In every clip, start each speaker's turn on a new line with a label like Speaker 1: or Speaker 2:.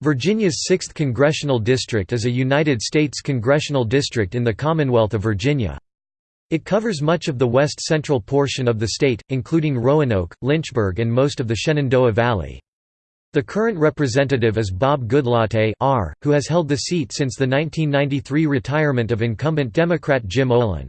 Speaker 1: Virginia's 6th Congressional District is a United States congressional district in the Commonwealth of Virginia. It covers much of the west-central portion of the state, including Roanoke, Lynchburg and most of the Shenandoah Valley. The current representative is Bob Goodlatte R., who has held the seat since the 1993 retirement of incumbent Democrat Jim Olin.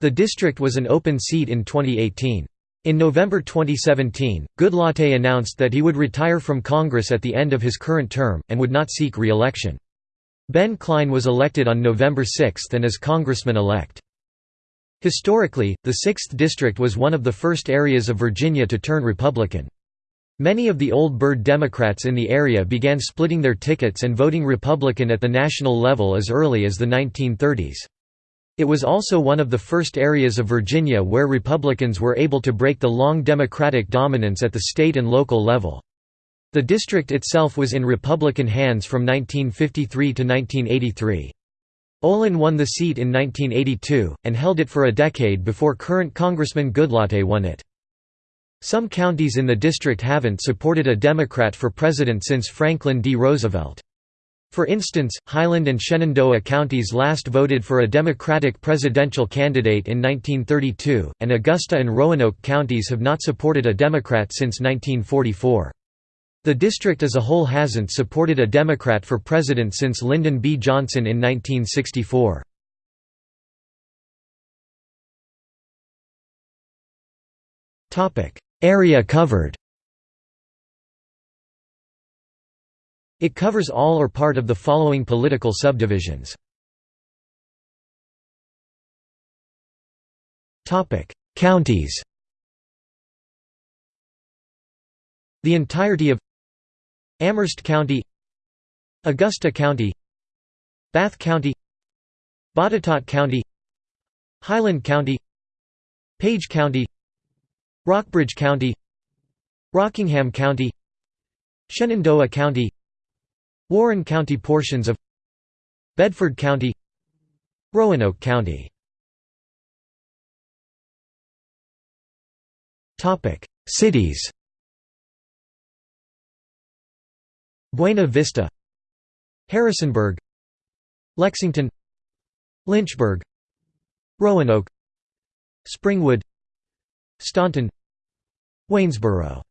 Speaker 1: The district was an open seat in 2018. In November 2017, Goodlatte announced that he would retire from Congress at the end of his current term, and would not seek re-election. Ben Cline was elected on November 6 and is congressman-elect. Historically, the 6th District was one of the first areas of Virginia to turn Republican. Many of the old Byrd Democrats in the area began splitting their tickets and voting Republican at the national level as early as the 1930s. It was also one of the first areas of Virginia where Republicans were able to break the long Democratic dominance at the state and local level. The district itself was in Republican hands from 1953 to 1983. Olin won the seat in 1982, and held it for a decade before current Congressman Goodlatte won it. Some counties in the district haven't supported a Democrat for president since Franklin D. Roosevelt. For instance, Highland and Shenandoah counties last voted for a Democratic presidential candidate in 1932, and Augusta and Roanoke counties have not supported a Democrat since 1944. The district as a whole hasn't supported a Democrat for president since Lyndon B. Johnson in 1964. Area covered It covers all or part of the following political subdivisions. Counties The entirety of Amherst County Augusta County Bath County Botetourt County Highland County Page County Rockbridge County Rockingham County Shenandoah County Warren County portions of Bedford County Roanoke County. Cities. Buena Vista Harrisonburg Lexington Lynchburg Roanoke Springwood Staunton Waynesboro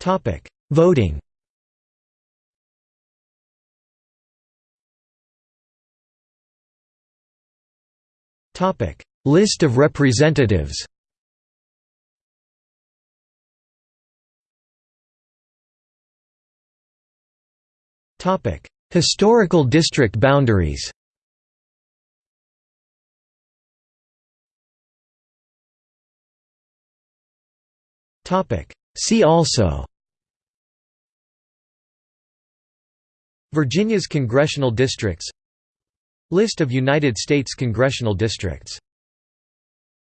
Speaker 1: Topic: Voting. Topic: List of representatives. Topic: Historical district boundaries. Topic: See also Virginia's congressional districts List of United States congressional districts